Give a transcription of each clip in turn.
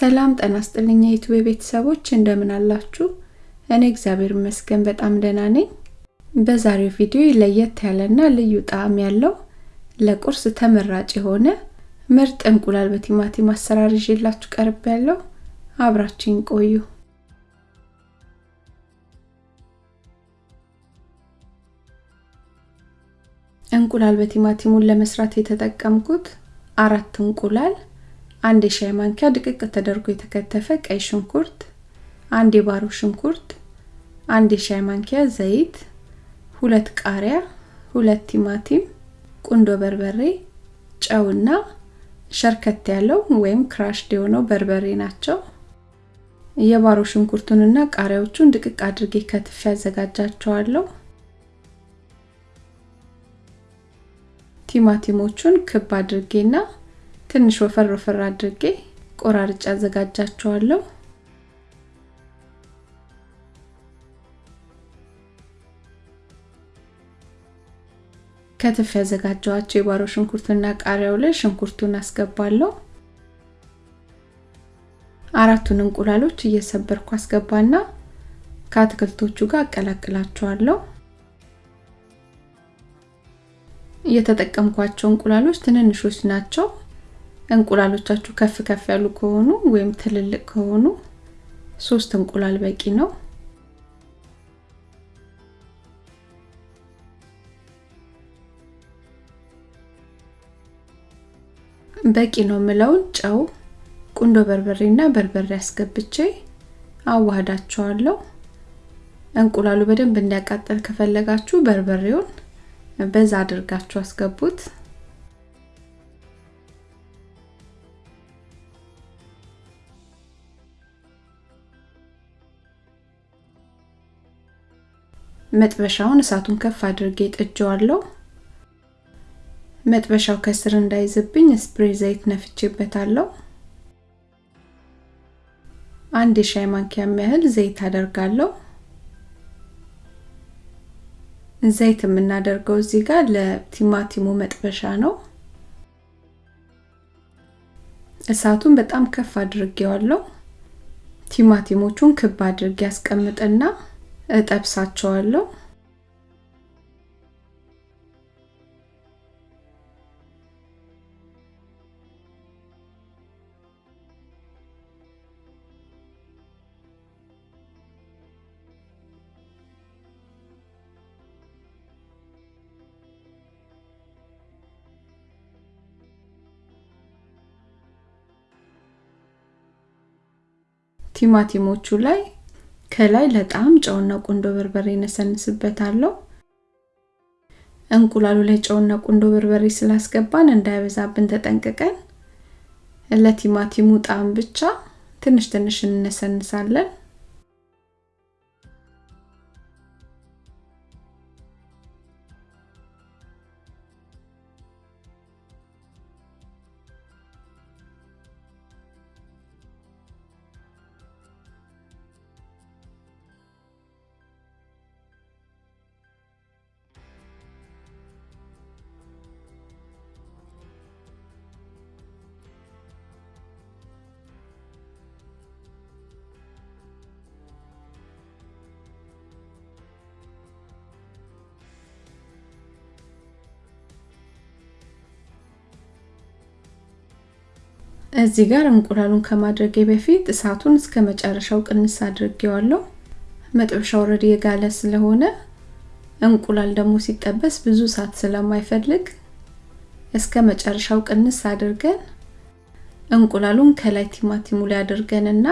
ሰላም ጤና ይስጥልኝ የዩቲዩብ ቤተሰቦች እንደምን አላችሁ? እኔ እግዚአብሔር ይመስገን በጣም ደህና ነኝ። በዛሬው ቪዲዮ ለየት ያለና ልዩ ጣዕም ያለው ለቁርስ ተመራጭ የሆነ ምርጥ እንቁላል በቲማቲም አሰራር ይዤላችሁ ቀርብ ያለው አብራችሁን ቆዩ። እንቁላል በቲማቲሙን ለመስራት የተጠቀምኩት አራት እንቁላል፣ አንድ የሻይ ማንኪያ ድቅቅ ተደርጎ የተከተፈ ቀይ ሽንኩርት፣ አንድ የባሮ ሽንኩርት፣ አንድ የሻይ ማንኪያ ዘይት፣ ሁለት ቃሪያ፣ ሁለት ቲማቲም፣ ቁንዶ በርበሬ፣ ጨውና ሸርከት ያለው ወይም ክራሽድ የሆነው በርበሬ ናቸው። የባሮ ሽንኩርቱንና ቃሪያዎቹን ድቅቅ አድርጌ ከትፌ ያዘጋጃቸዋለሁ። ቲማቲሞቹን ክብ አድርጌና ትንሽ ወፈር ወፈር አድርጌ ቆራርጬ አዘጋጃቸዋለሁ። ከትፍ ያዘጋጀዋቸው የባሮ ሽንኩርትና ቃሪያው ላይ ሽንኩርቱን አስገባለሁ። አራቱን እንቁላሎች እየሰበርኩ አስገባና ከአትክልቶቹ ጋር አቀላቅላቸዋለሁ። የተጠቀምኳቸው እንቁላሎች ትንንሾች ናቸው። እንቁላሎቻችሁ ከፍ ከፍ ያሉ ከሆኑ ወይም ትልልቅ ከሆኑ ሶስት እንቁላል በቂ ነው። በቂ ነው የምለውን ጨው፣ ቁንዶ በርበሬና በርበሬ አስገብቼ አዋህዳቸዋለሁ። እንቁላሉ በደንብ እንዲያቃጠል ከፈለጋችሁ በርበሬውን በዛ አድርጋችሁ አስገቡት። መጥበሻውን እሳቱን ከፍ አድርጌ ጥጄዋለሁ። መጥበሻው ከስር እንዳይዝብኝ ስፕሬይ ዘይት ነፍቼበታለሁ። አንድ የሻይ ማንኪያ ያህል ዘይት አደርጋለሁ። ዘይት የምናደርገው እዚህ ጋር ለቲማቲሙ መጥበሻ ነው። እሳቱን በጣም ከፍ አድርጌዋለሁ። ቲማቲሞቹን ክብ አድርጌ ያስቀምጥና እጠብሳቸዋለሁ። ቲማቲሞቹ ላይ ከላይ ለጣም ጨውና ቁንዶ በርበሬ ነሰንስበታለሁ። እንቁላሉ ላይ ጨውና ቁንዶ በርበሬ ስላስገባን እንዳይበዛብን ተጠንቅቀን ለቲማቲሙ ጣዕም ብቻ ትንሽ ትንሽ እንነሰንሳለን። እዚህ ጋር እንቁላሉን ከማድረጌ በፊት እሳቱን እስከ መጨረሻው ቅንስ አድርጌዋለሁ። መጥበሻው already የጋለ ስለሆነ እንቁላል ደግሞ ሲጠበስ ብዙ እሳት ስለማይፈልግ እስከ መጨረሻው ቅንስ አድርገን እንቁላሉን ከላይ ቲማቲሙ ላይ አድርገንና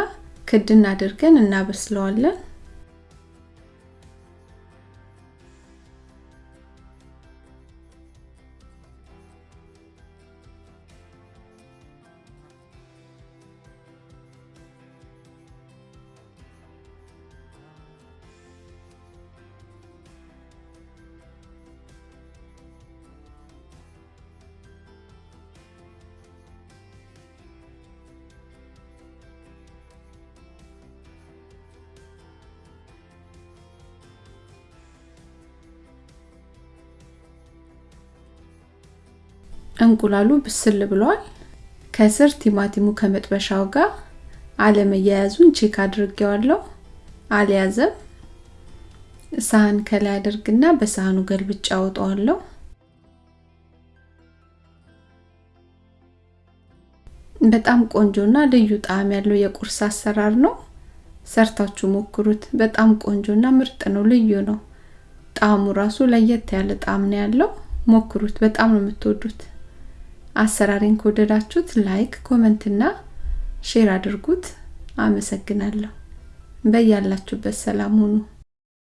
ክድን አድርገን እናበስለዋለን። እንቁላሉ ብስል ብሏል። ከስር ቲማቲሙ ከመጥበሻው ጋር አለመያያዙን check አድርጌዋለሁ። አልያዘም። ሳህን ከላይ አድርግና በሳህኑ ገልብጫ አወጣዋለሁ። በጣም ቆንጆና ልዩ ጣዕም ያለው የቁርስ አሰራር ነው። ሰርታችሁ ሞክሩት። በጣም ቆንጆና ምርጥ ነው። ልዩ ነው። ጣዕሙ ራሱ ለየት ያለ ጣዕም ነው ያለው። ሞክሩት። በጣም ነው የምትወዱት። አሰራሬን ከወደዳችሁት like፣ comment እና share አድርጉት። አመሰግናለሁ። በያላችሁበት ሰላም ሁኑ።